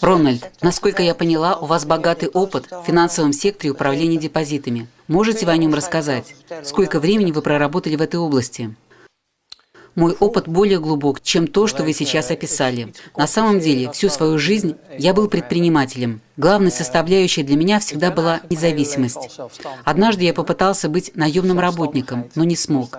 Рональд, насколько я поняла, у вас богатый опыт в финансовом секторе управления депозитами. Можете вы о нем рассказать? Сколько времени вы проработали в этой области? Мой опыт более глубок, чем то, что вы сейчас описали. На самом деле, всю свою жизнь я был предпринимателем. Главной составляющей для меня всегда была независимость. Однажды я попытался быть наемным работником, но не смог.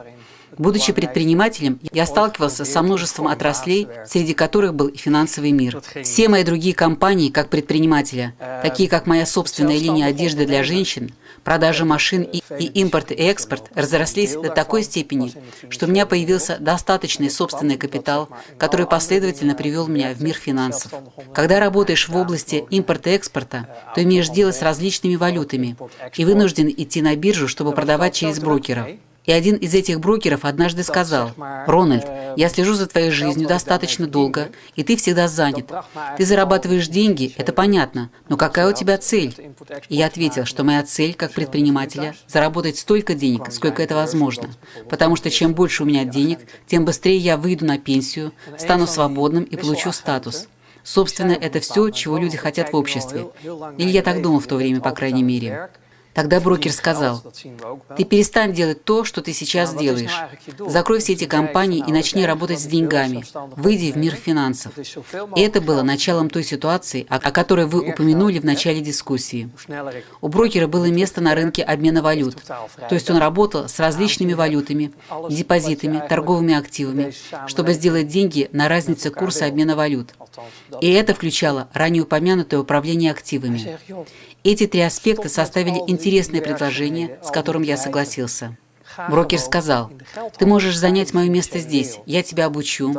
Будучи предпринимателем, я сталкивался со множеством отраслей, среди которых был и финансовый мир. Все мои другие компании, как предпринимателя, такие как моя собственная линия одежды для женщин, продажа машин и, и импорт и экспорт разрослись до такой степени, что у меня появился достаточный собственный капитал, который последовательно привел меня в мир финансов. Когда работаешь в области импорта-экспорта, то имеешь дело с различными валютами и вынужден идти на биржу, чтобы продавать через брокеров. И один из этих брокеров однажды сказал, «Рональд, я слежу за твоей жизнью достаточно долго, и ты всегда занят. Ты зарабатываешь деньги, это понятно, но какая у тебя цель?» И я ответил, что моя цель как предпринимателя – заработать столько денег, сколько это возможно. Потому что чем больше у меня денег, тем быстрее я выйду на пенсию, стану свободным и получу статус. Собственно, это все, чего люди хотят в обществе. Или я так думал в то время, по крайней мере. Тогда брокер сказал, ты перестань делать то, что ты сейчас делаешь. Закрой все эти компании и начни работать с деньгами. Выйди в мир финансов. И это было началом той ситуации, о которой вы упомянули в начале дискуссии. У брокера было место на рынке обмена валют. То есть он работал с различными валютами, депозитами, торговыми активами, чтобы сделать деньги на разнице курса обмена валют. И это включало ранее упомянутое управление активами. Эти три аспекта составили интересное предложение, с которым я согласился. Брокер сказал, «Ты можешь занять мое место здесь, я тебя обучу,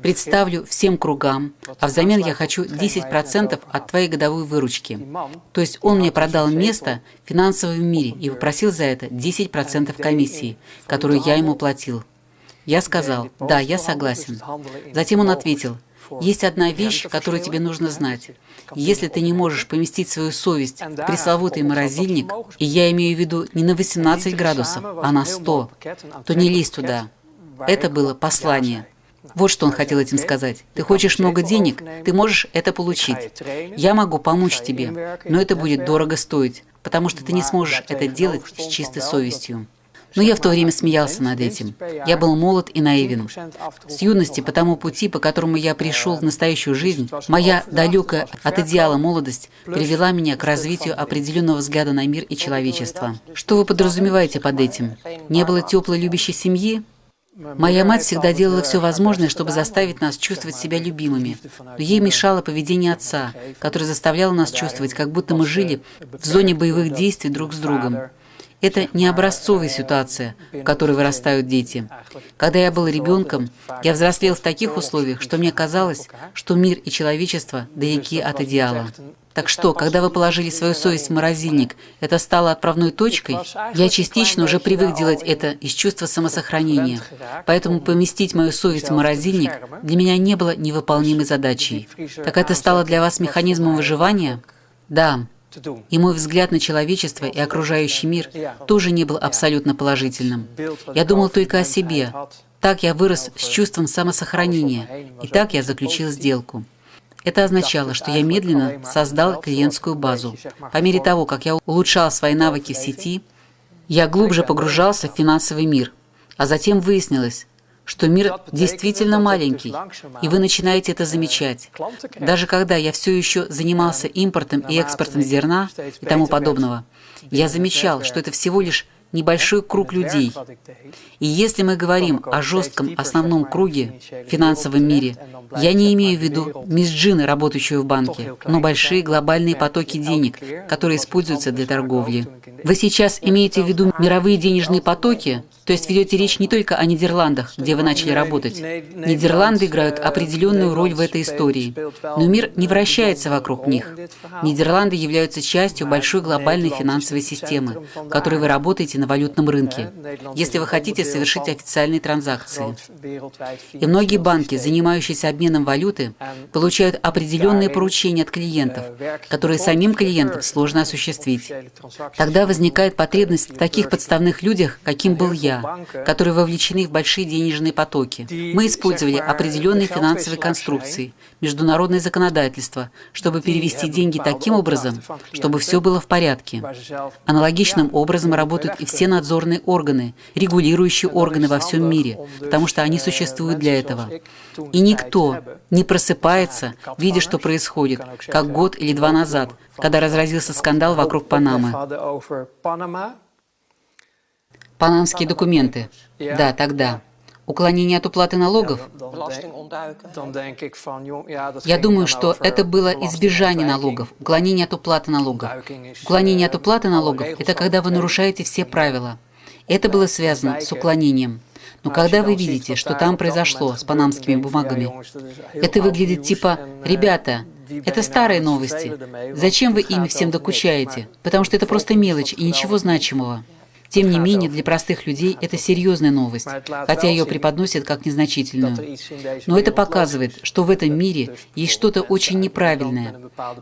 представлю всем кругам, а взамен я хочу 10% от твоей годовой выручки». То есть он мне продал место в финансовом мире и попросил за это 10% комиссии, которую я ему платил. Я сказал, «Да, я согласен». Затем он ответил, есть одна вещь, которую тебе нужно знать. Если ты не можешь поместить свою совесть в пресловутый морозильник, и я имею в виду не на 18 градусов, а на 100, то не лезь туда. Это было послание. Вот что он хотел этим сказать. Ты хочешь много денег, ты можешь это получить. Я могу помочь тебе, но это будет дорого стоить, потому что ты не сможешь это делать с чистой совестью. Но я в то время смеялся над этим. Я был молод и наивен. С юности по тому пути, по которому я пришел в настоящую жизнь, моя далекая от идеала молодость привела меня к развитию определенного взгляда на мир и человечество. Что вы подразумеваете под этим? Не было теплой любящей семьи? Моя мать всегда делала все возможное, чтобы заставить нас чувствовать себя любимыми. Но ей мешало поведение отца, которое заставляло нас чувствовать, как будто мы жили в зоне боевых действий друг с другом. Это не образцовая ситуация, в которой вырастают дети. Когда я был ребенком, я взрослел в таких условиях, что мне казалось, что мир и человечество далеки от идеала. Так что, когда вы положили свою совесть в морозильник, это стало отправной точкой? Я частично уже привык делать это из чувства самосохранения. Поэтому поместить мою совесть в морозильник для меня не было невыполнимой задачей. Так это стало для вас механизмом выживания? Да. И мой взгляд на человечество и окружающий мир тоже не был абсолютно положительным. Я думал только о себе. Так я вырос с чувством самосохранения, и так я заключил сделку. Это означало, что я медленно создал клиентскую базу. По мере того, как я улучшал свои навыки в сети, я глубже погружался в финансовый мир. А затем выяснилось, что мир действительно маленький, и вы начинаете это замечать. Даже когда я все еще занимался импортом и экспортом зерна и тому подобного, я замечал, что это всего лишь небольшой круг людей. И если мы говорим о жестком основном круге финансовом мире, я не имею в виду мисс Джины, работающую в банке, но большие глобальные потоки денег, которые используются для торговли. Вы сейчас имеете в виду мировые денежные потоки, то есть ведете речь не только о Нидерландах, где вы начали работать. Нидерланды играют определенную роль в этой истории, но мир не вращается вокруг них. Нидерланды являются частью большой глобальной финансовой системы, в которой вы работаете на валютном рынке, если вы хотите совершить официальные транзакции. И многие банки, занимающиеся обменом валюты, получают определенные поручения от клиентов, которые самим клиентам сложно осуществить. Тогда возникает потребность в таких подставных людях, каким был я, которые вовлечены в большие денежные потоки. Мы использовали определенные финансовые конструкции, международное законодательство, чтобы перевести деньги таким образом, чтобы все было в порядке. Аналогичным образом работают и все надзорные органы, регулирующие органы во всем мире, потому что они существуют для этого. И никто не просыпается, видя, что происходит, как год или два назад, когда разразился скандал вокруг Панамы. Панамские документы. Да, тогда. Уклонение от уплаты налогов? Я думаю, что это было избежание налогов, уклонение от уплаты налогов. Уклонение от уплаты налогов – это когда вы нарушаете все правила. Это было связано с уклонением. Но когда вы видите, что там произошло с панамскими бумагами, это выглядит типа «Ребята, это старые новости. Зачем вы ими всем докучаете? Потому что это просто мелочь и ничего значимого». Тем не менее, для простых людей это серьезная новость, хотя ее преподносят как незначительную. Но это показывает, что в этом мире есть что-то очень неправильное.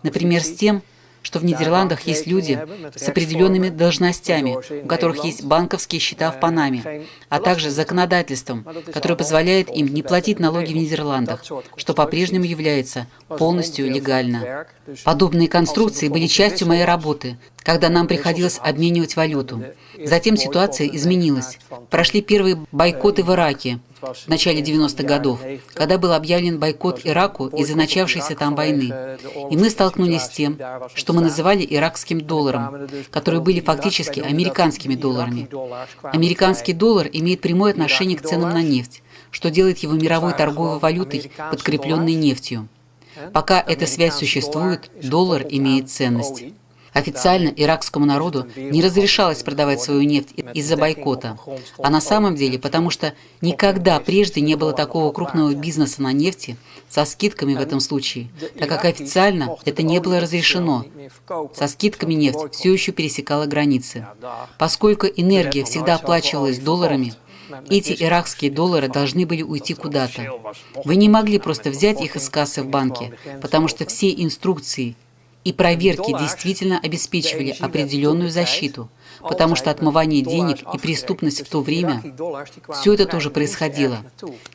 Например, с тем, что в Нидерландах есть люди с определенными должностями, у которых есть банковские счета в Панаме, а также законодательством, которое позволяет им не платить налоги в Нидерландах, что по-прежнему является полностью легально. Подобные конструкции были частью моей работы, когда нам приходилось обменивать валюту. Затем ситуация изменилась. Прошли первые бойкоты в Ираке, в начале 90-х годов, когда был объявлен бойкот Ираку из-за начавшейся там войны. И мы столкнулись с тем, что мы называли иракским долларом, которые были фактически американскими долларами. Американский доллар имеет прямое отношение к ценам на нефть, что делает его мировой торговой валютой, подкрепленной нефтью. Пока эта связь существует, доллар имеет ценность. Официально иракскому народу не разрешалось продавать свою нефть из-за бойкота, а на самом деле потому что никогда прежде не было такого крупного бизнеса на нефти со скидками в этом случае, так как официально это не было разрешено. Со скидками нефть все еще пересекала границы. Поскольку энергия всегда оплачивалась долларами, эти иракские доллары должны были уйти куда-то. Вы не могли просто взять их из кассы в банке, потому что все инструкции и проверки действительно обеспечивали определенную защиту, потому что отмывание денег и преступность в то время, все это тоже происходило.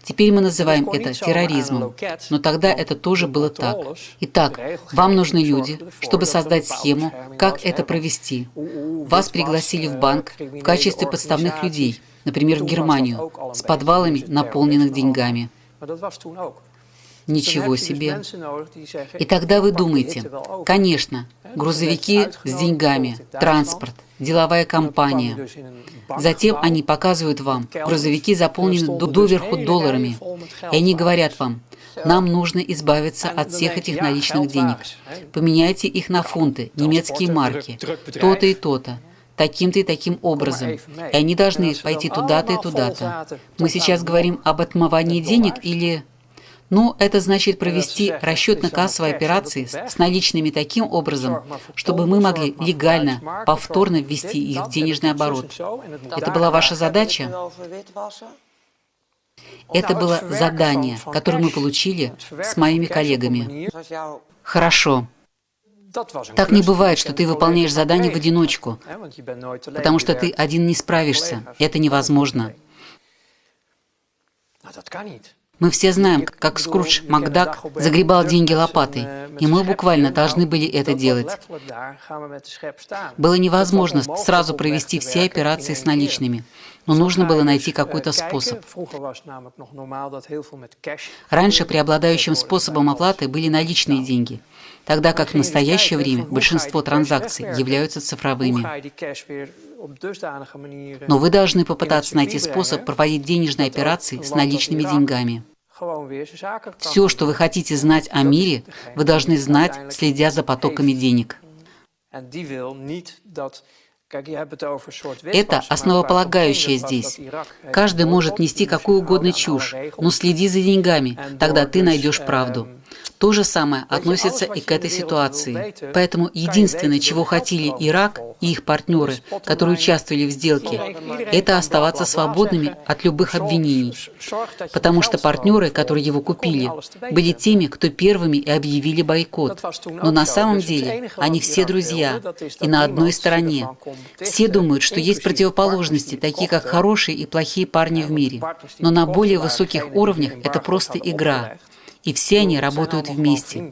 Теперь мы называем это терроризмом, но тогда это тоже было так. Итак, вам нужны люди, чтобы создать схему, как это провести. Вас пригласили в банк в качестве подставных людей, например, в Германию, с подвалами, наполненных деньгами. Ничего себе. И тогда вы думаете, конечно, грузовики с деньгами, транспорт, деловая компания. Затем они показывают вам, грузовики заполнены доверху долларами, и они говорят вам, нам нужно избавиться от всех этих наличных денег. Поменяйте их на фунты, немецкие марки, то-то и то-то. Таким-то и таким образом. И они должны пойти туда-то и туда-то. Мы сейчас говорим об отмывании денег или... Ну, это значит провести расчетно-кассовые операции с наличными таким образом, чтобы мы могли легально, повторно ввести их в денежный оборот. Это была ваша задача? Это было задание, которое мы получили с моими коллегами. Хорошо. Так не бывает, что ты выполняешь задание в одиночку, потому что ты один не справишься. Это невозможно. Мы все знаем, как Скрудж Макдак загребал деньги лопатой, и мы буквально должны были это делать. Было невозможно сразу провести все операции с наличными, но нужно было найти какой-то способ. Раньше преобладающим способом оплаты были наличные деньги, тогда как в настоящее время большинство транзакций являются цифровыми. Но вы должны попытаться найти способ проводить денежные операции с наличными деньгами. Все, что вы хотите знать о мире, вы должны знать, следя за потоками денег. Это основополагающее здесь. Каждый может нести какую угодно чушь, но следи за деньгами, тогда ты найдешь правду. То же самое относится и к этой ситуации. Поэтому единственное, чего хотели Ирак и их партнеры, которые участвовали в сделке, это оставаться свободными от любых обвинений. Потому что партнеры, которые его купили, были теми, кто первыми и объявили бойкот. Но на самом деле они все друзья и на одной стороне. Все думают, что есть противоположности, такие как хорошие и плохие парни в мире. Но на более высоких уровнях это просто игра и все они работают вместе.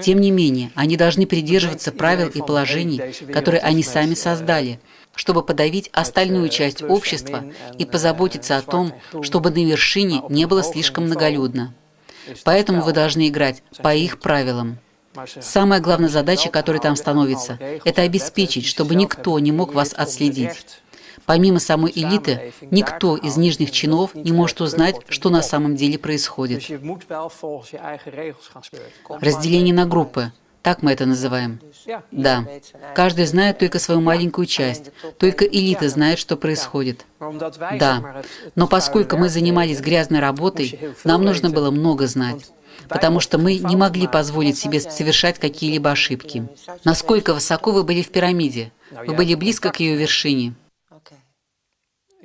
Тем не менее, они должны придерживаться правил и положений, которые они сами создали, чтобы подавить остальную часть общества и позаботиться о том, чтобы на вершине не было слишком многолюдно. Поэтому вы должны играть по их правилам. Самая главная задача, которая там становится, это обеспечить, чтобы никто не мог вас отследить. Помимо самой элиты, никто из нижних чинов не может узнать, что на самом деле происходит. Разделение на группы. Так мы это называем. Да. Каждый знает только свою маленькую часть. Только элита знает, что происходит. Да. Но поскольку мы занимались грязной работой, нам нужно было много знать потому что мы не могли позволить себе совершать какие-либо ошибки. Насколько высоко вы были в пирамиде? Вы были близко к ее вершине.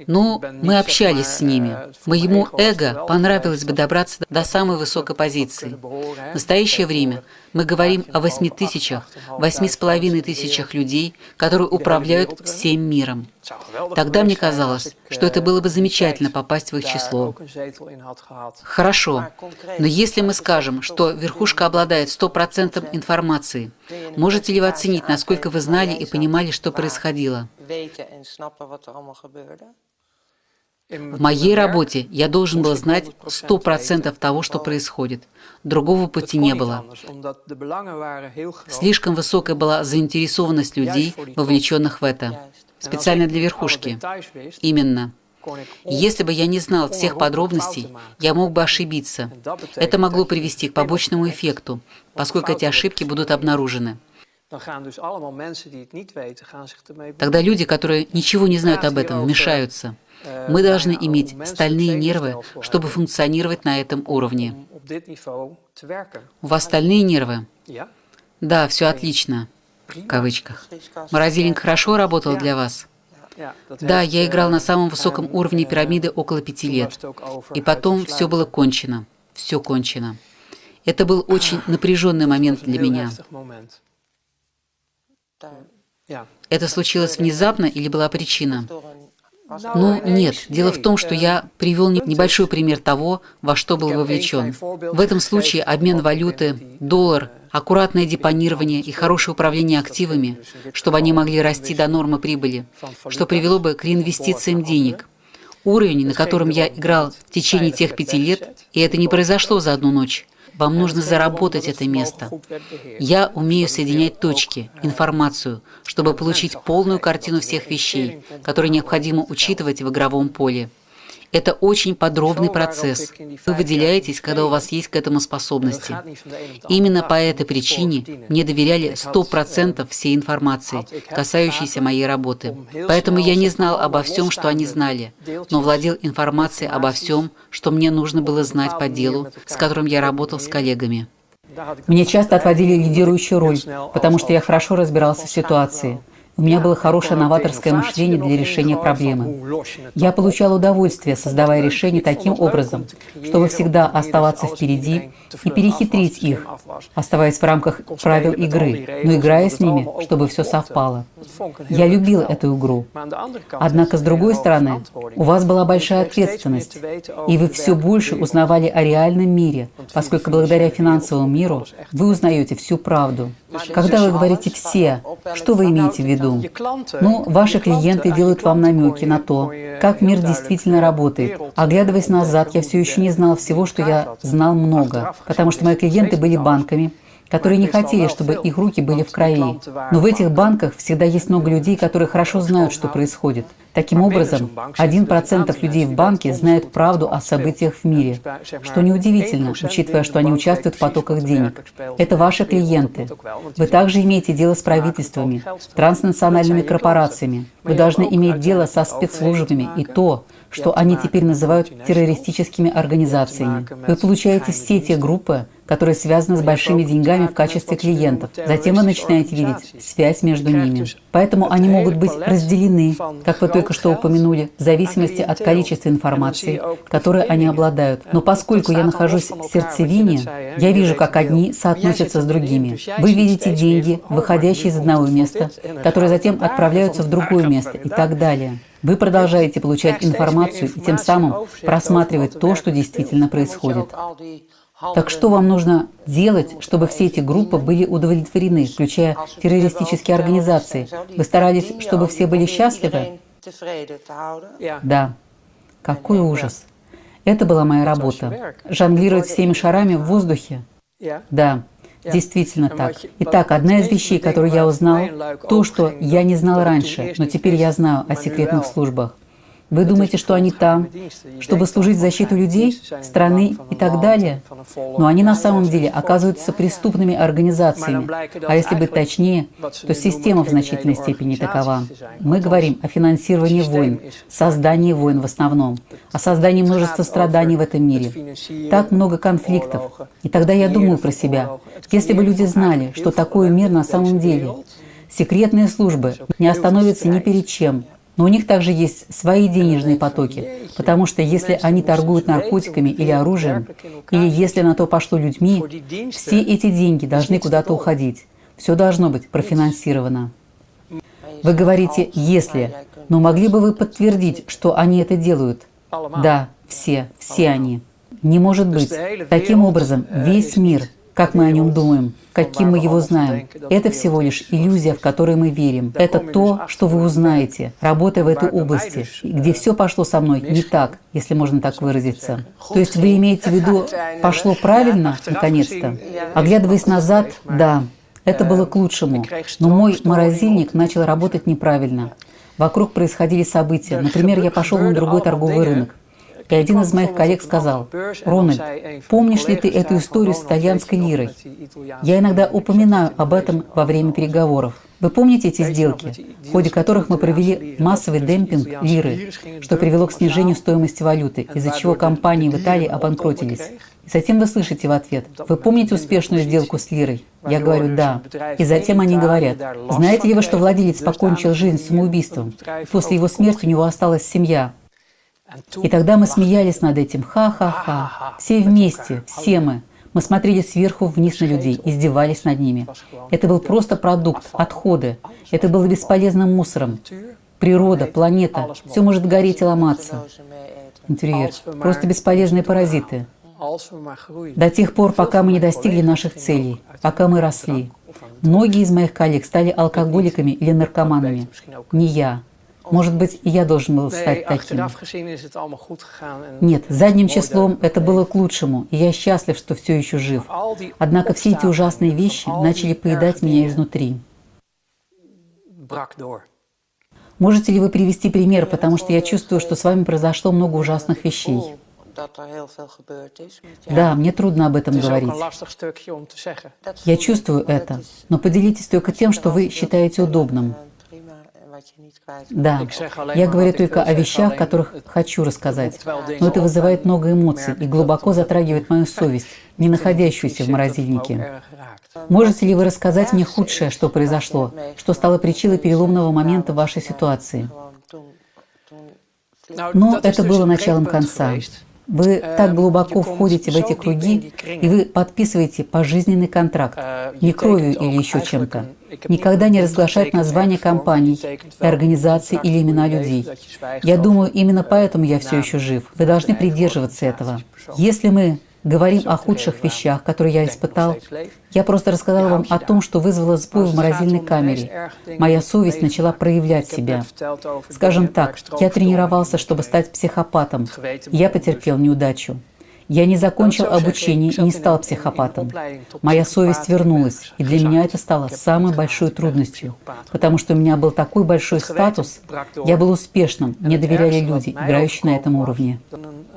Ну, мы общались с ними. Моему эго понравилось бы добраться до самой высокой позиции. В настоящее время мы говорим о восьми тысячах, восьми с половиной тысячах людей, которые управляют всем миром. Тогда мне казалось, что это было бы замечательно попасть в их число. Хорошо, но если мы скажем, что верхушка обладает стопроцентом информации, можете ли вы оценить, насколько вы знали и понимали, что происходило? В моей работе я должен был знать 100% того, что происходит. Другого пути не было. Слишком высокая была заинтересованность людей, вовлеченных в это. Специально для верхушки. Именно. Если бы я не знал всех подробностей, я мог бы ошибиться. Это могло привести к побочному эффекту, поскольку эти ошибки будут обнаружены. Тогда люди, которые ничего не знают об этом, вмешаются. Мы должны иметь стальные нервы, чтобы функционировать на этом уровне. У вас стальные нервы? Да, все отлично. В кавычках. Морозильник хорошо работал для вас? Да, я играл на самом высоком уровне пирамиды около пяти лет. И потом все было кончено. Все кончено. Это был очень напряженный момент для меня. Это случилось внезапно или была причина? Ну, нет. Дело в том, что я привел небольшой пример того, во что был вовлечен. В этом случае обмен валюты, доллар, аккуратное депонирование и хорошее управление активами, чтобы они могли расти до нормы прибыли, что привело бы к реинвестициям денег. Уровень, на котором я играл в течение тех пяти лет, и это не произошло за одну ночь, вам нужно заработать это место. Я умею соединять точки, информацию, чтобы получить полную картину всех вещей, которые необходимо учитывать в игровом поле. Это очень подробный процесс. Вы выделяетесь, когда у вас есть к этому способности. Именно по этой причине мне доверяли 100% всей информации, касающейся моей работы. Поэтому я не знал обо всем, что они знали, но владел информацией обо всем, что мне нужно было знать по делу, с которым я работал с коллегами. Мне часто отводили лидирующую роль, потому что я хорошо разбирался в ситуации. У меня было хорошее новаторское мышление для решения проблемы. Я получал удовольствие, создавая решения таким образом, чтобы всегда оставаться впереди и перехитрить их, оставаясь в рамках правил игры, но играя с ними, чтобы все совпало. Я любил эту игру. Однако, с другой стороны, у вас была большая ответственность, и вы все больше узнавали о реальном мире, поскольку благодаря финансовому миру вы узнаете всю правду. Когда вы говорите «все», что вы имеете в виду? Ну, ваши клиенты делают вам намеки на то, как мир действительно работает. Оглядываясь назад, я все еще не знал всего, что я знал много, потому что мои клиенты были банками, которые не хотели, чтобы их руки были в крови. Но в этих банках всегда есть много людей, которые хорошо знают, что происходит. Таким образом, 1% людей в банке знают правду о событиях в мире, что неудивительно, учитывая, что они участвуют в потоках денег. Это ваши клиенты. Вы также имеете дело с правительствами, транснациональными корпорациями. Вы должны иметь дело со спецслужбами и то, что они теперь называют террористическими организациями. Вы получаете все те группы, которые связаны с большими деньгами в качестве клиентов. Затем вы начинаете видеть связь между ними. Поэтому они могут быть разделены, как вы только что упомянули, в зависимости от количества информации, которой они обладают. Но поскольку я нахожусь в сердцевине, я вижу, как одни соотносятся с другими. Вы видите деньги, выходящие из одного места, которые затем отправляются в другое место и так далее. Вы продолжаете получать информацию и тем самым просматривать то, что действительно происходит. Так что вам нужно делать, чтобы все эти группы были удовлетворены, включая террористические организации? Вы старались, чтобы все были счастливы? Да. Какой ужас. Это была моя работа. Жонглировать всеми шарами в воздухе? Да. Действительно так. Итак, одна из вещей, которую я узнал, то, что я не знал раньше, но теперь я знаю о секретных службах. Вы думаете, что они там, чтобы служить защиту людей, страны и так далее? Но они на самом деле оказываются преступными организациями. А если быть точнее, то система в значительной степени такова. Мы говорим о финансировании войн, создании войн в основном, о создании множества страданий в этом мире. Так много конфликтов. И тогда я думаю про себя. Если бы люди знали, что такое мир на самом деле, секретные службы не остановятся ни перед чем, но у них также есть свои денежные потоки, потому что если они торгуют наркотиками или оружием, или если на то пошло людьми, все эти деньги должны куда-то уходить. Все должно быть профинансировано. Вы говорите «если», но могли бы вы подтвердить, что они это делают? Да, все, все они. Не может быть. Таким образом, весь мир – как мы о нем думаем, каким мы его знаем. Это всего лишь иллюзия, в которой мы верим. Это то, что вы узнаете, работая в этой области, где все пошло со мной не так, если можно так выразиться. То есть вы имеете в виду, пошло правильно, наконец-то? Оглядываясь назад, да, это было к лучшему. Но мой морозильник начал работать неправильно. Вокруг происходили события. Например, я пошел на другой торговый рынок. И один из моих коллег сказал, «Рональд, помнишь ли ты эту историю с итальянской лирой? Я иногда упоминаю об этом во время переговоров. Вы помните эти сделки, в ходе которых мы провели массовый демпинг лиры, что привело к снижению стоимости валюты, из-за чего компании в Италии обанкротились? И затем вы слышите в ответ, вы помните успешную сделку с лирой? Я говорю, да. И затем они говорят, знаете ли вы, что владелец покончил жизнь самоубийством? После его смерти у него осталась семья. И тогда мы смеялись над этим. Ха-ха-ха. Все вместе, все мы. Мы смотрели сверху вниз на людей, издевались над ними. Это был просто продукт, отходы. Это было бесполезным мусором. Природа, планета, все может гореть и ломаться. Интерьер. Просто бесполезные паразиты. До тех пор, пока мы не достигли наших целей, пока мы росли. Многие из моих коллег стали алкоголиками или наркоманами. Не я. Может быть, и я должен был стать таким. Нет, задним числом это было к лучшему, и я счастлив, что все еще жив. Однако все эти ужасные вещи начали поедать меня изнутри. Можете ли вы привести пример, потому что я чувствую, что с вами произошло много ужасных вещей. Да, мне трудно об этом говорить. Я чувствую это, но поделитесь только тем, что вы считаете удобным. Да, я говорю только о вещах, которых хочу рассказать, но это вызывает много эмоций и глубоко затрагивает мою совесть, не находящуюся в морозильнике. Можете ли вы рассказать мне худшее, что произошло, что стало причиной переломного момента вашей ситуации? Но это было началом конца. Вы э, так глубоко входите в эти круги, и вы подписываете пожизненный контракт, э, не кровью или еще чем-то. Никогда не разглашать названия компаний, и организаций или имена людей. Я думаю, именно поэтому я все еще жив. Вы должны придерживаться этого. Если мы говорим о худших вещах, которые я испытал. Я просто рассказал вам о том, что вызвало сбой в морозильной камере. Моя совесть начала проявлять себя. Скажем так, я тренировался, чтобы стать психопатом. Я потерпел неудачу. Я не закончил обучение и не стал психопатом. Моя совесть вернулась, и для меня это стало самой большой трудностью, потому что у меня был такой большой статус, я был успешным, мне доверяли люди, играющие на этом уровне.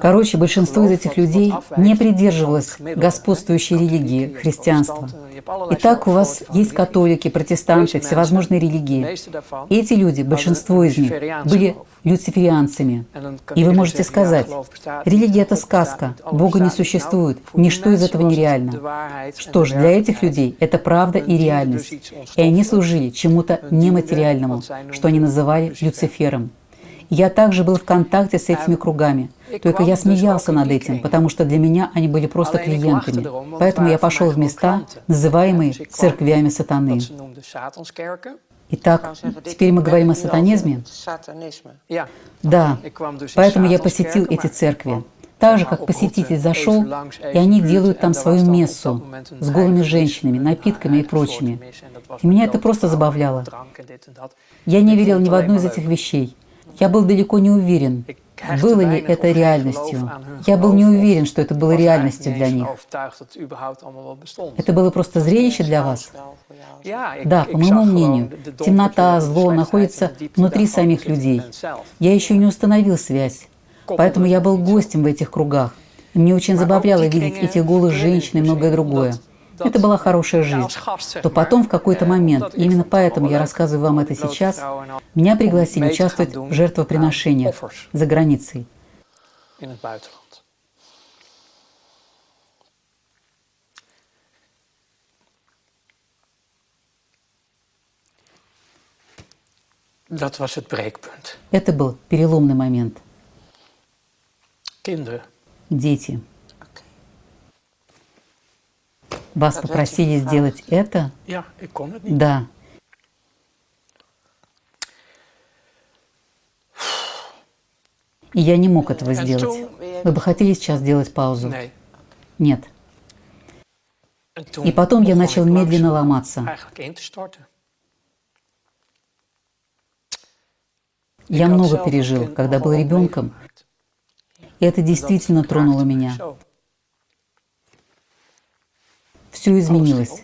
Короче, большинство из этих людей не придерживалось господствующей религии, христианства. Итак, у вас есть католики, протестанты, всевозможные религии. Эти люди, большинство из них, были люциферианцами. И вы можете сказать, религия – это сказка, Бога не существует, ничто из этого нереально. Что ж, для этих людей это правда и реальность. И они служили чему-то нематериальному, что они называли Люцифером. Я также был в контакте с этими кругами. Только я смеялся над этим, потому что для меня они были просто клиентами. Поэтому я пошел в места, называемые церквями сатаны. Итак, теперь мы говорим о сатанизме? Да, поэтому я посетил эти церкви. Так же, как посетитель зашел, и они делают там свою мессу с голыми женщинами, напитками и прочими. И меня это просто забавляло. Я не верил ни в одну из этих вещей. Я был далеко не уверен, было ли это реальностью. Я был не уверен, что это было реальностью для них. Это было просто зрелище для вас? Да, по моему мнению, темнота, зло находится внутри самих людей. Я еще не установил связь, поэтому я был гостем в этих кругах. И мне очень забавляло видеть этих голых женщин и многое другое. Это была хорошая жизнь. То потом в какой-то момент, именно поэтому я рассказываю вам это сейчас, меня пригласили участвовать в жертвоприношениях за границей. Это был переломный момент. Дети. Вас попросили сделать это? Да. И я не мог этого сделать. Вы бы хотели сейчас сделать паузу? Нет. И потом я начал медленно ломаться. Я много пережил, когда был ребенком, и это действительно тронуло меня. Все изменилось.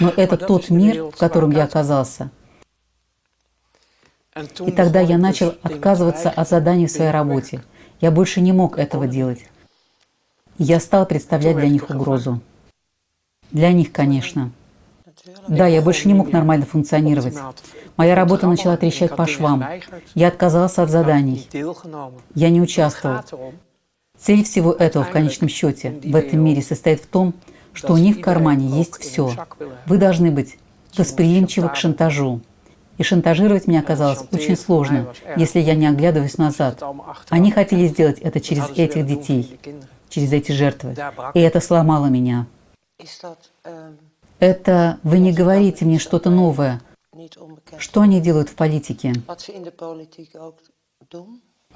Но это тот мир, в котором я оказался. И тогда я начал отказываться от заданий в своей работе. Я больше не мог этого делать. я стал представлять для них угрозу. Для них, конечно. Да, я больше не мог нормально функционировать. Моя работа начала трещать по швам. Я отказался от заданий. Я не участвовал. Цель всего этого в конечном счете в этом мире состоит в том, что у них в кармане есть все. Вы должны быть восприимчивы к шантажу. И шантажировать мне оказалось очень сложно, если я не оглядываюсь назад. Они хотели сделать это через этих детей, через эти жертвы. И это сломало меня. Это вы не говорите мне что-то новое. Что они делают в политике?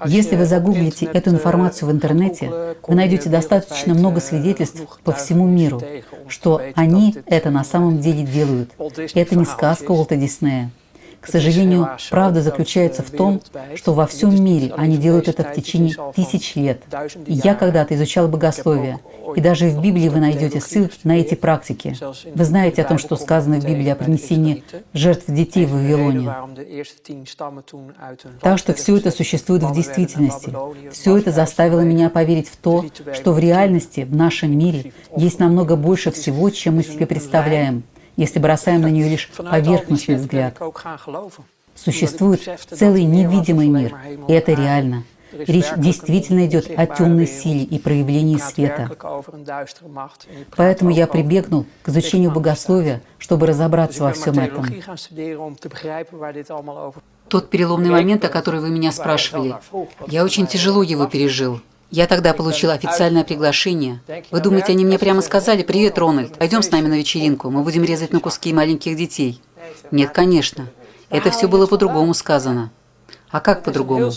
Если вы загуглите эту информацию в интернете, вы найдете достаточно много свидетельств по всему миру, что они это на самом деле делают. Это не сказка Уолта Диснея. К сожалению, правда заключается в том, что во всем мире они делают это в течение тысяч лет. И я когда-то изучал богословие, и даже в Библии вы найдете ссылки на эти практики. Вы знаете о том, что сказано в Библии о принесении жертв детей в Вавилоне. Так что все это существует в действительности. Все это заставило меня поверить в то, что в реальности, в нашем мире, есть намного больше всего, чем мы себе представляем если бросаем на нее лишь поверхностный взгляд. Существует целый невидимый мир, и это реально. Речь действительно идет о темной силе и проявлении света. Поэтому я прибегнул к изучению богословия, чтобы разобраться во всем этом. Тот переломный момент, о котором вы меня спрашивали, я очень тяжело его пережил. Я тогда получила официальное приглашение. Вы думаете, они мне прямо сказали, «Привет, Рональд, пойдем с нами на вечеринку, мы будем резать на куски маленьких детей». Нет, конечно. Это все было по-другому сказано. А как по-другому?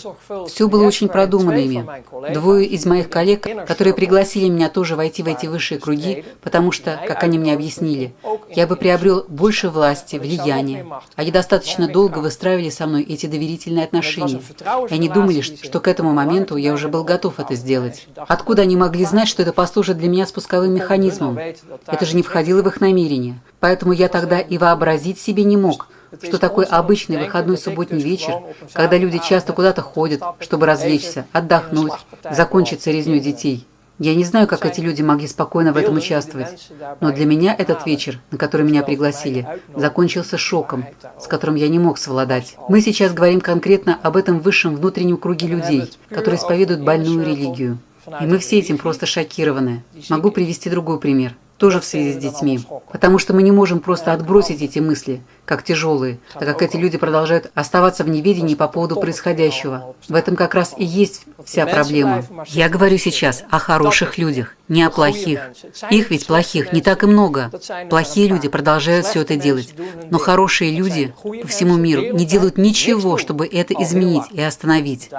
Все было очень продумано ими. Двое из моих коллег, которые пригласили меня тоже войти в эти высшие круги, потому что, как они мне объяснили, я бы приобрел больше власти, влияния. Они достаточно долго выстраивали со мной эти доверительные отношения. И они думали, что к этому моменту я уже был готов это сделать. Откуда они могли знать, что это послужит для меня спусковым механизмом? Это же не входило в их намерение. Поэтому я тогда и вообразить себе не мог, что такой обычный выходной субботний вечер, когда люди часто куда-то ходят, чтобы развлечься, отдохнуть, закончится резню детей. Я не знаю, как эти люди могли спокойно в этом участвовать, но для меня этот вечер, на который меня пригласили, закончился шоком, с которым я не мог совладать. Мы сейчас говорим конкретно об этом высшем внутреннем круге людей, которые исповедуют больную религию. И мы все этим просто шокированы. Могу привести другой пример тоже в связи с детьми. Потому что мы не можем просто отбросить эти мысли, как тяжелые, так как эти люди продолжают оставаться в неведении по поводу происходящего. В этом как раз и есть вся проблема. Я говорю сейчас о хороших людях, не о плохих. Их ведь плохих не так и много. Плохие люди продолжают все это делать. Но хорошие люди по всему миру не делают ничего, чтобы это изменить и остановить.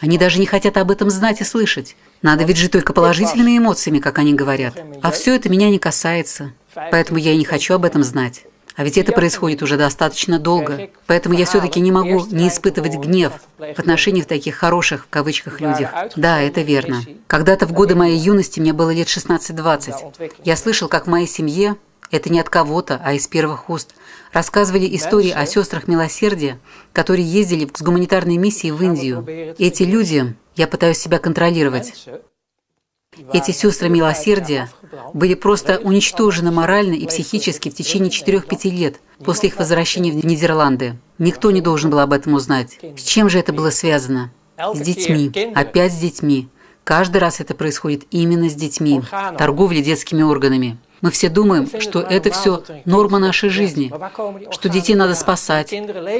Они даже не хотят об этом знать и слышать. Надо ведь жить только положительными эмоциями, как они говорят. А все это меня не касается. Поэтому я и не хочу об этом знать. А ведь это происходит уже достаточно долго. Поэтому я все-таки не могу не испытывать гнев в отношении таких «хороших» в кавычках людях. Да, это верно. Когда-то в годы моей юности, мне было лет 16-20, я слышал, как в моей семье, это не от кого-то, а из первых уст, рассказывали истории о сестрах милосердия, которые ездили с гуманитарной миссией в Индию. Эти люди, я пытаюсь себя контролировать, эти сестры милосердия были просто уничтожены морально и психически в течение 4-5 лет после их возвращения в Нидерланды. Никто не должен был об этом узнать. С чем же это было связано? С детьми. Опять с детьми. Каждый раз это происходит именно с детьми. Торговля детскими органами. Мы все думаем, что это все норма нашей жизни, что детей надо спасать.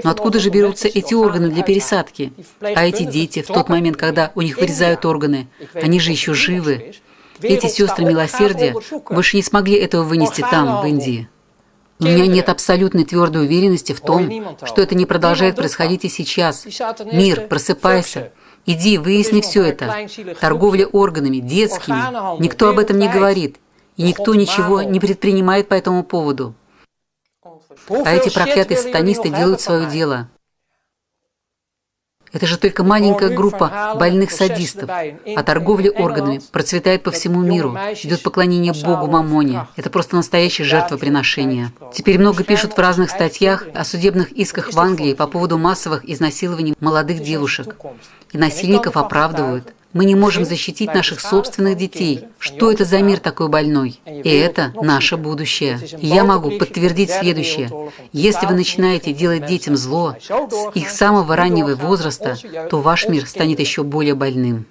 Но откуда же берутся эти органы для пересадки? А эти дети, в тот момент, когда у них вырезают органы, они же еще живы. Эти сестры милосердия больше не смогли этого вынести там, в Индии. У меня нет абсолютной твердой уверенности в том, что это не продолжает происходить и сейчас. Мир, просыпайся. Иди, выясни все это. Торговля органами, детскими. Никто об этом не говорит. И никто ничего не предпринимает по этому поводу. А эти проклятые сатанисты делают свое дело. Это же только маленькая группа больных садистов, а торговля органами процветает по всему миру. Идет поклонение Богу Мамоне. Это просто настоящее жертвоприношение. Теперь много пишут в разных статьях о судебных исках в Англии по поводу массовых изнасилований молодых девушек. И насильников оправдывают. Мы не можем защитить наших собственных детей. Что это за мир такой больной? И это наше будущее. Я могу подтвердить следующее. Если вы начинаете делать детям зло с их самого раннего возраста, то ваш мир станет еще более больным.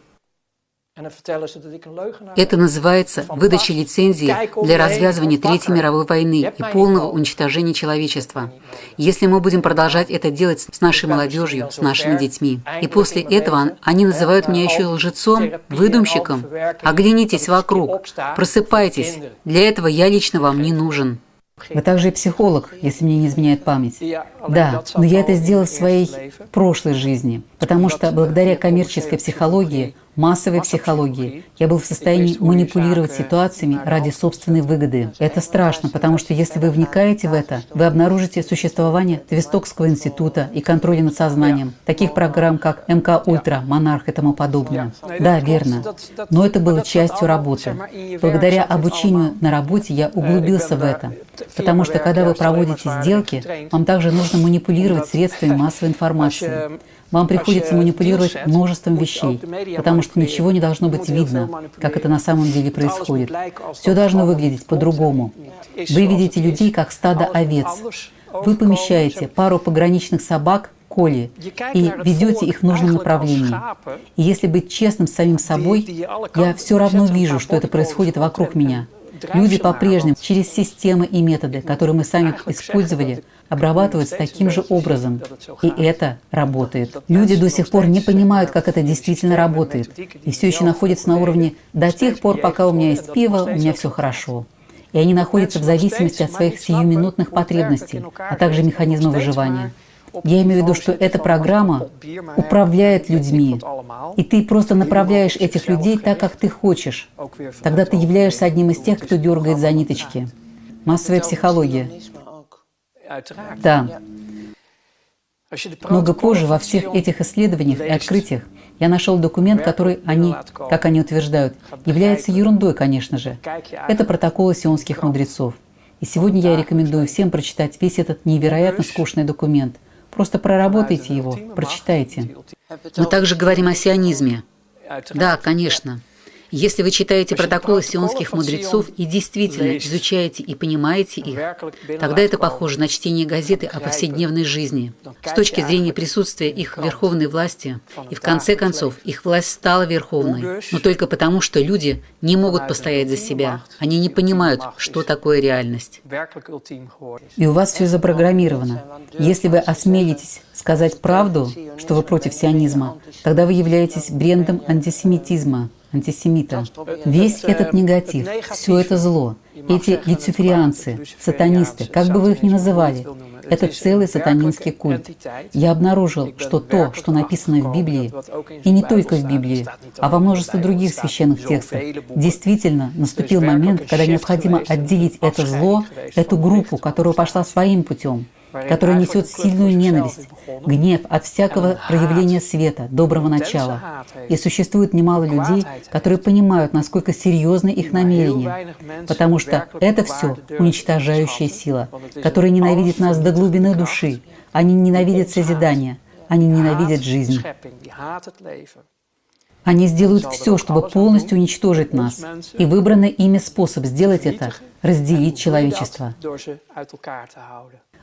Это называется выдача лицензии для развязывания Третьей мировой войны и полного уничтожения человечества. Если мы будем продолжать это делать с нашей молодежью, с нашими детьми. И после этого они называют меня еще лжецом, выдумщиком. Оглянитесь вокруг, просыпайтесь. Для этого я лично вам не нужен. Вы также и психолог, если мне не изменяет память. Да, но я это сделал в своей прошлой жизни, потому что благодаря коммерческой психологии массовой психологии. Я был в состоянии манипулировать ситуациями ради собственной выгоды. Это страшно, потому что если вы вникаете в это, вы обнаружите существование Твистокского института и контроля над сознанием, таких программ, как МК Ультра, Монарх и тому подобное. Да, верно. Но это было частью работы. Благодаря обучению на работе я углубился в это. Потому что когда вы проводите сделки, вам также нужно манипулировать средствами массовой информации. Вам приходится манипулировать множеством вещей, потому что ничего не должно быть видно, как это на самом деле происходит. Все должно выглядеть по-другому. Вы видите людей как стадо овец. Вы помещаете пару пограничных собак коли и ведете их в нужном направлении. И если быть честным с самим собой, я все равно вижу, что это происходит вокруг меня. Люди по-прежнему через системы и методы, которые мы сами использовали, обрабатываются таким же образом. И это работает. Люди до сих пор не понимают, как это действительно работает. И все еще находятся на уровне «до тех пор, пока у меня есть пиво, у меня все хорошо». И они находятся в зависимости от своих сиюминутных потребностей, а также механизма выживания. Я имею в виду, что эта программа управляет людьми, и ты просто направляешь этих людей так, как ты хочешь. Тогда ты являешься одним из тех, кто дергает за ниточки. Массовая психология. Да. Много позже во всех этих исследованиях и открытиях я нашел документ, который они, как они утверждают, является ерундой, конечно же. Это протоколы сионских мудрецов. И сегодня я рекомендую всем прочитать весь этот невероятно скучный документ. Просто проработайте его, прочитайте. Мы также говорим о сионизме. Да, конечно. Если вы читаете протоколы сионских мудрецов и действительно изучаете и понимаете их, тогда это похоже на чтение газеты о повседневной жизни. С точки зрения присутствия их верховной власти, и в конце концов их власть стала верховной, но только потому, что люди не могут постоять за себя. Они не понимают, что такое реальность. И у вас все запрограммировано. Если вы осмелитесь сказать правду, что вы против сионизма, тогда вы являетесь брендом антисемитизма, антисемита. Весь этот негатив, все это зло, эти люциферианцы, сатанисты, как бы вы их ни называли, это целый сатанинский культ. Я обнаружил, что то, что написано в Библии, и не только в Библии, а во множестве других священных текстов, действительно наступил момент, когда необходимо отделить это зло, эту группу, которая пошла своим путем, которая несет сильную ненависть, гнев от всякого проявления света, доброго начала. И существует немало людей, которые понимают, насколько серьезны их намерения, потому что это все уничтожающая сила, которая ненавидит нас до глубины души. Они ненавидят созидание, они ненавидят жизнь. Они сделают все, чтобы полностью уничтожить нас. И выбранный ими способ сделать это – разделить человечество.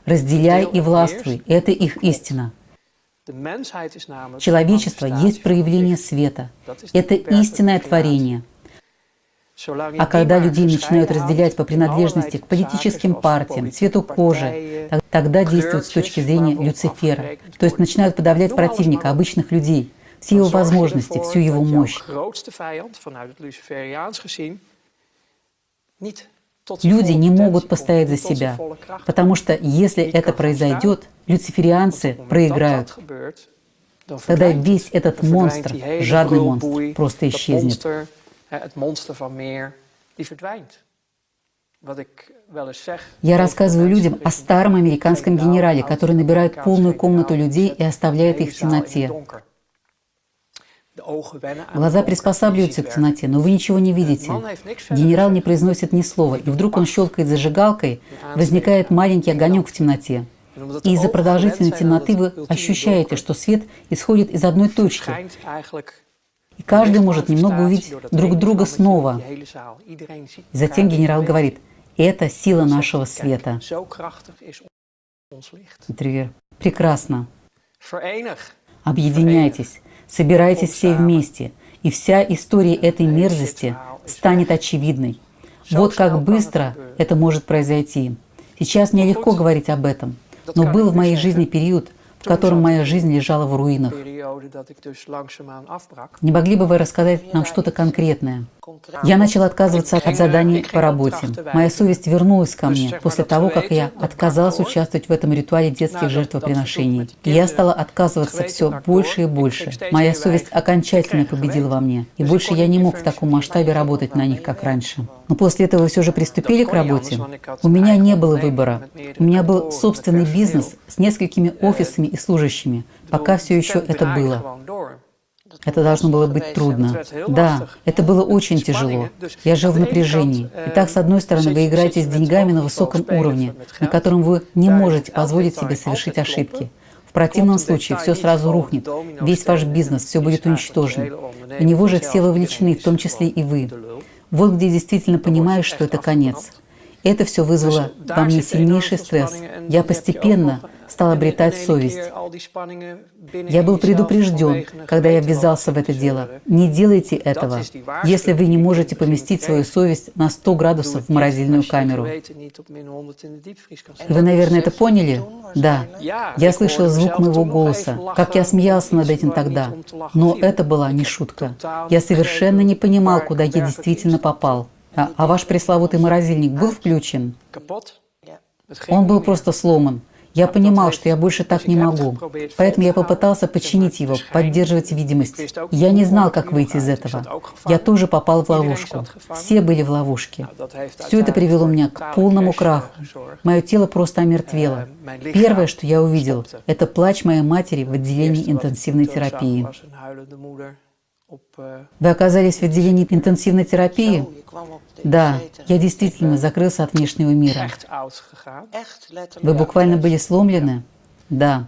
Разделяй и властвуй – это их истина. Человечество есть проявление света. Это истинное творение. А когда людей начинают разделять по принадлежности к политическим партиям, цвету кожи, тогда действуют с точки зрения Люцифера. То есть начинают подавлять противника, обычных людей, все его возможности, всю его мощь. Люди не могут постоять за себя, потому что если это произойдет, люциферианцы проиграют. Тогда весь этот монстр, жадный монстр, просто исчезнет. Я рассказываю людям о старом американском генерале, который набирает полную комнату людей и оставляет их в темноте. Глаза приспосабливаются к темноте, но вы ничего не видите. Генерал не произносит ни слова, и вдруг он щелкает зажигалкой, возникает маленький огонек в темноте. И из-за продолжительной темноты вы ощущаете, что свет исходит из одной точки. И каждый может немного увидеть друг друга снова. И затем генерал говорит, это сила нашего света. Интервьюер. Прекрасно. Объединяйтесь. Собирайтесь все вместе, и вся история этой мерзости станет очевидной. Вот как быстро это может произойти. Сейчас мне легко говорить об этом, но был в моей жизни период, в котором моя жизнь лежала в руинах. Не могли бы вы рассказать нам что-то конкретное? Я начала отказываться от заданий по работе. Моя совесть вернулась ко мне после того, как я отказалась участвовать в этом ритуале детских жертвоприношений. И я стала отказываться все больше и больше. Моя совесть окончательно победила во мне, и больше я не мог в таком масштабе работать на них, как раньше. Но после этого все же приступили к работе? У меня не было выбора. У меня был собственный бизнес с несколькими офисами и служащими, пока все еще это было. Это должно было быть трудно. Да, это было очень тяжело. Я жил в напряжении. Итак, с одной стороны, вы играете с деньгами на высоком уровне, на котором вы не можете позволить себе совершить ошибки. В противном случае все сразу рухнет, весь ваш бизнес, все будет уничтожено. В него же все вовлечены, в том числе и вы. Вот где действительно понимаешь, что это конец. Это все вызвало во мне сильнейший стресс. Я постепенно стал обретать совесть. Я был предупрежден, когда я ввязался в это дело. Не делайте этого, если вы не можете поместить свою совесть на 100 градусов в морозильную камеру. И вы, наверное, это поняли? Да. Я слышал звук моего голоса, как я смеялся над этим тогда. Но это была не шутка. Я совершенно не понимал, куда я действительно попал. А, а ваш пресловутый морозильник был включен? Он был просто сломан. Я понимал, что я больше так не могу, поэтому я попытался починить его, поддерживать видимость. Я не знал, как выйти из этого. Я тоже попал в ловушку. Все были в ловушке. Все это привело меня к полному краху. Мое тело просто омертвело. Первое, что я увидел, это плач моей матери в отделении интенсивной терапии. Вы оказались в отделении интенсивной терапии? Да, я действительно закрылся от внешнего мира. Вы буквально были сломлены? Да.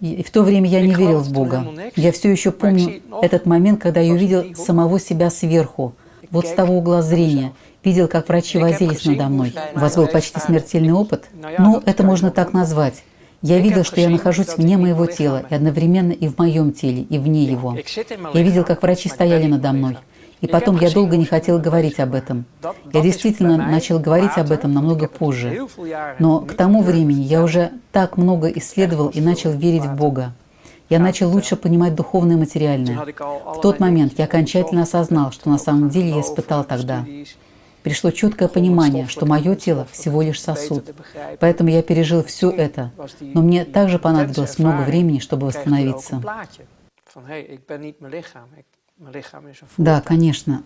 И в то время я не верил в Бога. Я все еще помню этот момент, когда я увидел самого себя сверху, вот с того угла зрения, видел, как врачи возились надо мной. У вас был почти смертельный опыт? Ну, это можно так назвать. Я видел, что я нахожусь вне моего тела, и одновременно и в моем теле, и вне его. Я видел, как врачи стояли надо мной. И потом я долго не хотел говорить об этом. Я действительно начал говорить об этом намного позже. Но к тому времени я уже так много исследовал и начал верить в Бога. Я начал лучше понимать духовное и материальное. В тот момент я окончательно осознал, что на самом деле я испытал тогда. Пришло четкое понимание, что мое тело всего лишь сосуд. Поэтому я пережил все это. Но мне также понадобилось много времени, чтобы восстановиться. Да, конечно.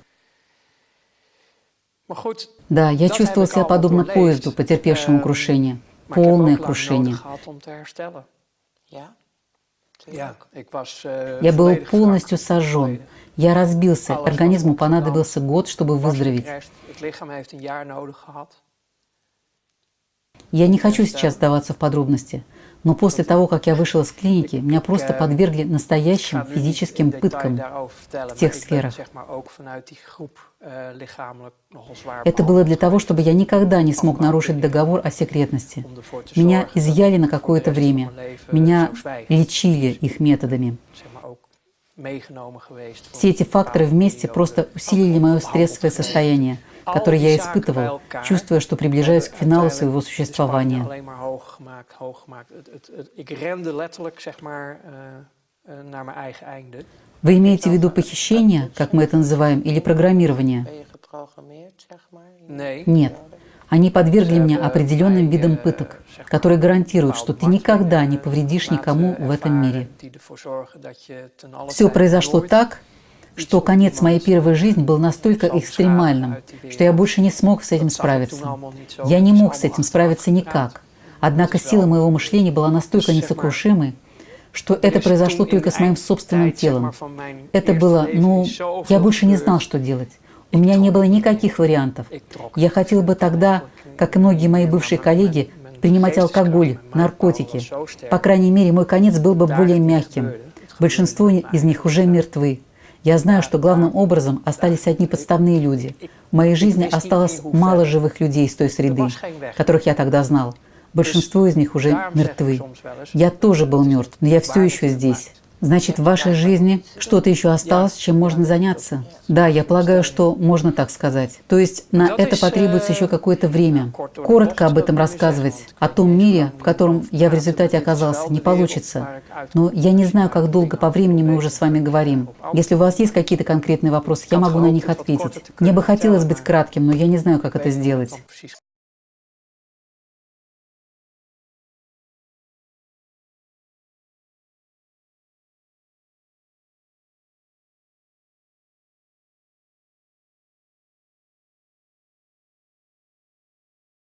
Да, я чувствовал себя подобно поезду, потерпевшему крушение. Полное крушение. Я был полностью сожжен. Я разбился. Организму понадобился год, чтобы выздороветь. Я не хочу сейчас сдаваться в подробности, но после того, как я вышел из клиники, меня просто подвергли настоящим физическим пыткам в тех сферах. Это было для того, чтобы я никогда не смог нарушить договор о секретности. Меня изъяли на какое-то время. Меня лечили их методами. Все эти факторы вместе просто усилили мое стрессовое состояние, которое я испытывал, чувствуя, что приближаюсь к финалу своего существования. Вы имеете в виду похищение, как мы это называем, или программирование? Нет. Они подвергли меня определенным видам пыток, которые гарантируют, что ты никогда не повредишь никому в этом мире. Все произошло так, что конец моей первой жизни был настолько экстремальным, что я больше не смог с этим справиться. Я не мог с этим справиться никак. Однако сила моего мышления была настолько несокрушимой, что это произошло только с моим собственным телом. Это было, ну, я больше не знал, что делать. У меня не было никаких вариантов. Я хотел бы тогда, как и многие мои бывшие коллеги, принимать алкоголь, наркотики. По крайней мере, мой конец был бы более мягким. Большинство из них уже мертвы. Я знаю, что главным образом остались одни подставные люди. В моей жизни осталось мало живых людей из той среды, которых я тогда знал. Большинство из них уже мертвы. Я тоже был мертв, но я все еще здесь. Значит, в вашей жизни что-то еще осталось, чем можно заняться? Да, я полагаю, что можно так сказать. То есть на это потребуется еще какое-то время. Коротко об этом рассказывать, о том мире, в котором я в результате оказался, не получится. Но я не знаю, как долго по времени мы уже с вами говорим. Если у вас есть какие-то конкретные вопросы, я могу на них ответить. Мне бы хотелось быть кратким, но я не знаю, как это сделать.